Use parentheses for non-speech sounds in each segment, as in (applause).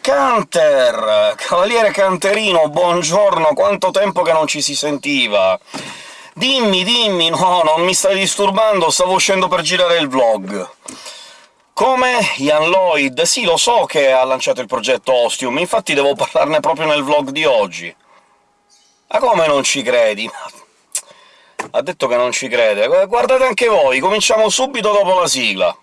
Canter! Cavaliere Canterino, buongiorno, quanto tempo che non ci si sentiva! Dimmi, dimmi, no, non mi stai disturbando, stavo uscendo per girare il vlog. Come Ian Lloyd? Sì, lo so che ha lanciato il progetto Ostium, infatti devo parlarne proprio nel vlog di oggi. Ma come non ci credi? Ha detto che non ci crede. Guardate anche voi, cominciamo subito dopo la sigla.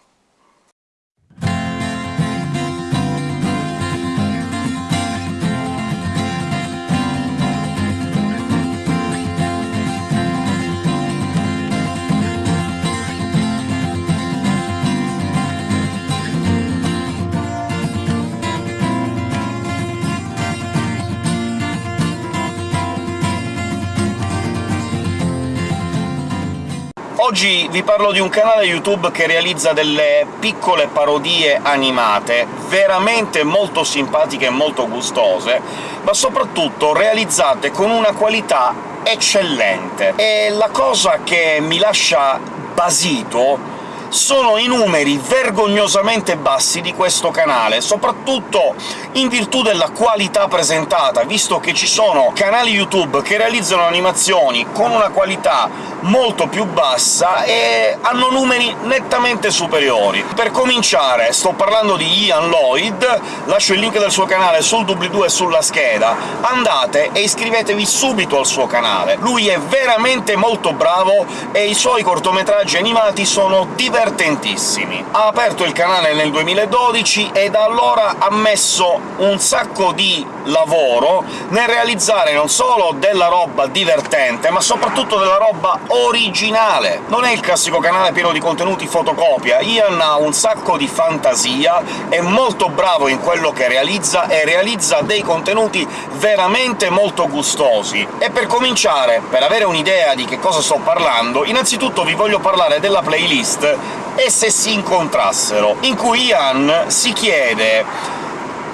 Oggi vi parlo di un canale YouTube che realizza delle piccole parodie animate, veramente molto simpatiche e molto gustose, ma soprattutto realizzate con una qualità eccellente. E la cosa che mi lascia basito sono i numeri vergognosamente bassi di questo canale, soprattutto in virtù della qualità presentata, visto che ci sono canali YouTube che realizzano animazioni con una qualità molto più bassa e hanno numeri nettamente superiori. Per cominciare sto parlando di Ian Lloyd, lascio il link del suo canale sul doobly-doo e sulla scheda, andate e iscrivetevi subito al suo canale. Lui è veramente molto bravo e i suoi cortometraggi animati sono divertenti divertentissimi. Ha aperto il canale nel 2012 e da allora ha messo un sacco di lavoro nel realizzare non solo della roba divertente, ma soprattutto della roba originale. Non è il classico canale pieno di contenuti fotocopia, Ian ha un sacco di fantasia, è molto bravo in quello che realizza, e realizza dei contenuti veramente molto gustosi. E per cominciare, per avere un'idea di che cosa sto parlando, innanzitutto vi voglio parlare della playlist e se si incontrassero, in cui Ian si chiede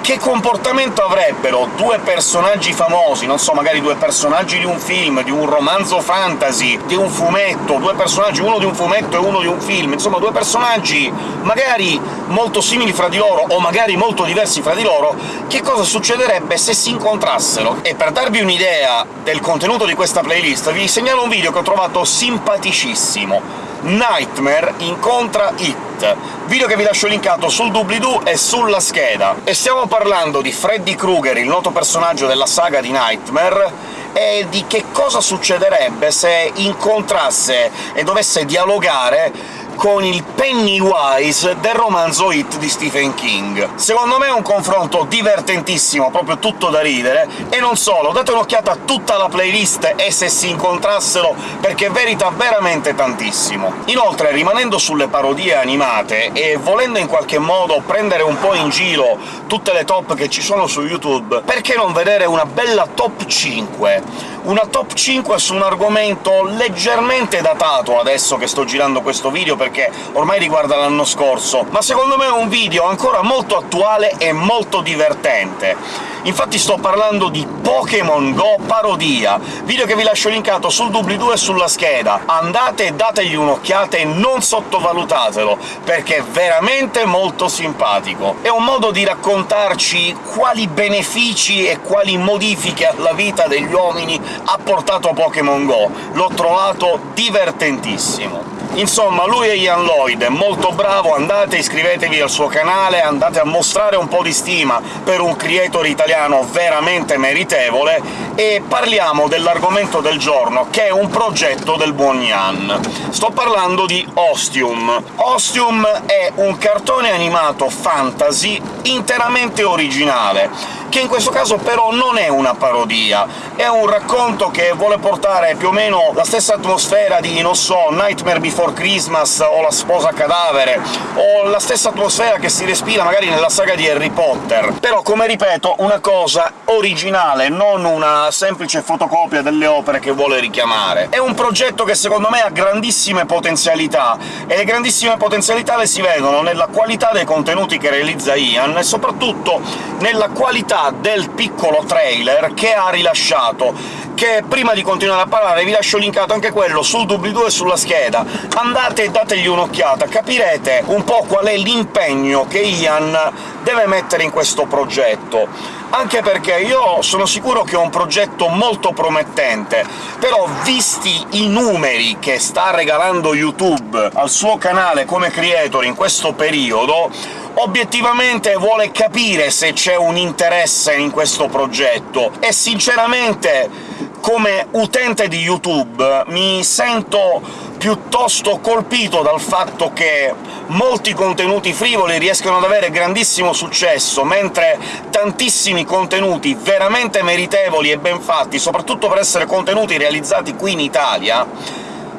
che comportamento avrebbero due personaggi famosi, non so, magari due personaggi di un film, di un romanzo fantasy, di un fumetto, due personaggi, uno di un fumetto e uno di un film, insomma due personaggi magari molto simili fra di loro, o magari molto diversi fra di loro, che cosa succederebbe se si incontrassero? E per darvi un'idea del contenuto di questa playlist vi segnalo un video che ho trovato simpaticissimo Nightmare incontra It, video che vi lascio linkato sul doobly-doo e sulla scheda. E stiamo parlando di Freddy Krueger, il noto personaggio della saga di Nightmare, e di che cosa succederebbe se incontrasse e dovesse dialogare con il Pennywise del romanzo Hit di Stephen King. Secondo me è un confronto divertentissimo, proprio tutto da ridere, e non solo, date un'occhiata a tutta la playlist e se si incontrassero, perché merita veramente tantissimo. Inoltre, rimanendo sulle parodie animate, e volendo in qualche modo prendere un po' in giro tutte le top che ci sono su YouTube, perché non vedere una bella top 5? Una top 5 su un argomento leggermente datato adesso che sto girando questo video, perché ormai riguarda l'anno scorso, ma secondo me è un video ancora molto attuale e molto divertente. Infatti sto parlando di Pokémon Go parodia, video che vi lascio linkato sul doobly-doo e sulla scheda. Andate e dategli un'occhiata e non sottovalutatelo, perché è veramente molto simpatico. È un modo di raccontarci quali benefici e quali modifiche alla vita degli uomini ha portato Pokémon Go. L'ho trovato divertentissimo. Insomma, lui è Ian Lloyd, è molto bravo, andate, iscrivetevi al suo canale, andate a mostrare un po' di stima per un creator italiano veramente meritevole, e parliamo dell'argomento del giorno, che è un progetto del buon Ian. Sto parlando di Ostium. Ostium è un cartone animato fantasy interamente originale, che in questo caso però non è una parodia, è un racconto che vuole portare più o meno la stessa atmosfera di, non so, Nightmare Before Christmas o La sposa cadavere, o la stessa atmosfera che si respira magari nella saga di Harry Potter, però, come ripeto, una cosa originale, non una semplice fotocopia delle opere che vuole richiamare. È un progetto che secondo me ha grandissime potenzialità, e le grandissime potenzialità le si vedono nella qualità dei contenuti che realizza Ian, e soprattutto nella qualità del piccolo trailer che ha rilasciato, che prima di continuare a parlare vi lascio linkato anche quello sul doobly-doo e sulla scheda. Andate e dategli un'occhiata, capirete un po' qual è l'impegno che Ian deve mettere in questo progetto anche perché io sono sicuro che è un progetto molto promettente, però visti i numeri che sta regalando YouTube al suo canale come creator in questo periodo, obiettivamente vuole capire se c'è un interesse in questo progetto, e sinceramente come utente di YouTube mi sento piuttosto colpito dal fatto che molti contenuti frivoli riescono ad avere grandissimo successo, mentre tantissimi contenuti veramente meritevoli e ben fatti, soprattutto per essere contenuti realizzati qui in Italia,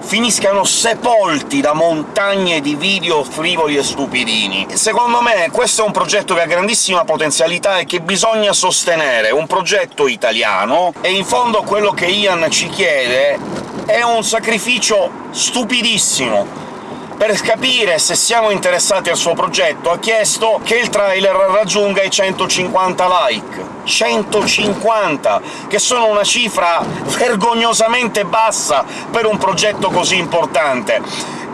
finiscano sepolti da montagne di video frivoli e stupidini. Secondo me questo è un progetto che ha grandissima potenzialità e che bisogna sostenere, un progetto italiano, e in fondo quello che Ian ci chiede è un sacrificio stupidissimo. Per capire se siamo interessati al suo progetto ha chiesto che il trailer raggiunga i 150 like. 150, che sono una cifra (laughs) vergognosamente bassa per un progetto così importante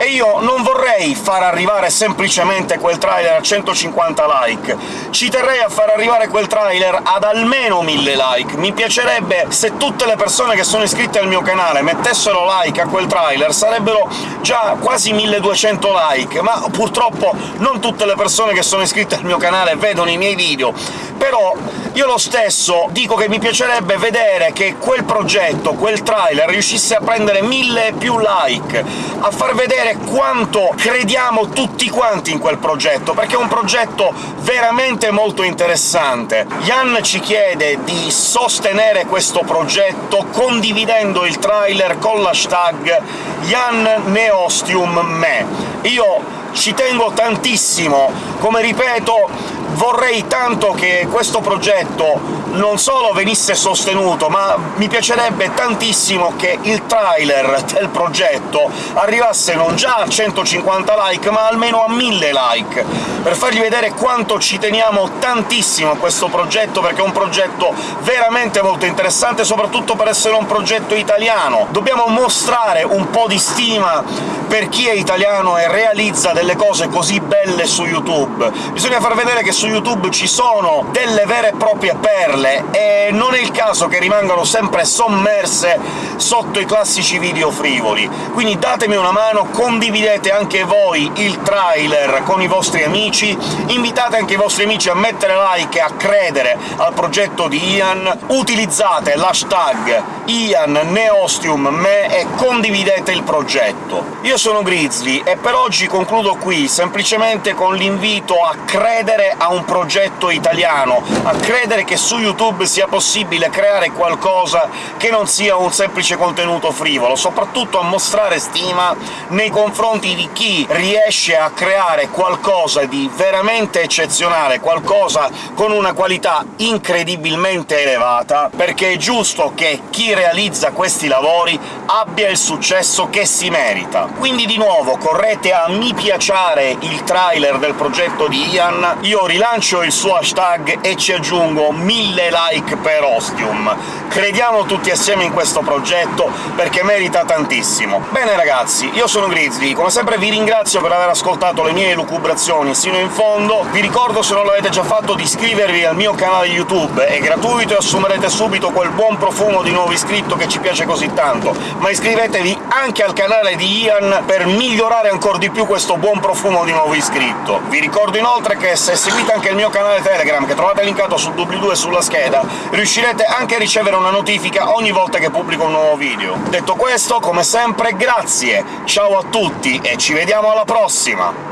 e io non vorrei far arrivare semplicemente quel trailer a 150 like, ci terrei a far arrivare quel trailer ad almeno 1000 like. Mi piacerebbe se tutte le persone che sono iscritte al mio canale mettessero like a quel trailer, sarebbero già quasi 1200 like, ma purtroppo non tutte le persone che sono iscritte al mio canale vedono i miei video, però io lo stesso dico che mi piacerebbe vedere che quel progetto, quel trailer, riuscisse a prendere mille più like, a far vedere quanto crediamo tutti quanti in quel progetto, perché è un progetto veramente molto interessante. Jan ci chiede di sostenere questo progetto condividendo il trailer con l'hashtag Jan Neostium Me. Io ci tengo tantissimo, come ripeto vorrei tanto che questo progetto non solo venisse sostenuto, ma mi piacerebbe tantissimo che il trailer del progetto arrivasse non già a 150 like, ma almeno a 1000 like, per fargli vedere quanto ci teniamo tantissimo a questo progetto, perché è un progetto veramente molto interessante, soprattutto per essere un progetto italiano. Dobbiamo mostrare un po' di stima per chi è italiano e realizza delle cose così belle su YouTube. Bisogna far vedere che su YouTube ci sono delle vere e proprie perle, e non è il caso che rimangano sempre sommerse sotto i classici video frivoli. Quindi datemi una mano, condividete anche voi il trailer con i vostri amici, invitate anche i vostri amici a mettere like e a credere al progetto di Ian, utilizzate l'hashtag IanNeostiumMe e condividete il progetto. Io sono Grizzly, e per oggi concludo qui, semplicemente con l'invito a credere a un progetto italiano, a credere che su YouTube sia possibile creare qualcosa che non sia un semplice contenuto frivolo, soprattutto a mostrare stima nei confronti di chi riesce a creare qualcosa di veramente eccezionale, qualcosa con una qualità incredibilmente elevata, perché è giusto che chi realizza questi lavori abbia il successo che si merita. Quindi di nuovo correte a mi piacere il trailer del progetto di Ian, io rilancio il suo hashtag e ci aggiungo 1000 like per Ostium. Crediamo tutti assieme in questo progetto, perché merita tantissimo. Bene ragazzi, io sono Grizzly, come sempre vi ringrazio per aver ascoltato le mie elucubrazioni sino in fondo, vi ricordo, se non l'avete già fatto, di iscrivervi al mio canale YouTube, è gratuito e assumerete subito quel buon profumo di nuovo iscritto che ci piace così tanto, ma iscrivetevi anche al canale di Ian per migliorare ancora di più questo buon profumo di nuovo iscritto. Vi ricordo inoltre che se seguite anche il mio canale Telegram, che trovate linkato sul doobly-doo e sulla scheda, riuscirete anche a ricevere una notifica ogni volta che pubblico un nuovo video. Detto questo, come sempre, grazie, ciao a tutti e ci vediamo alla prossima!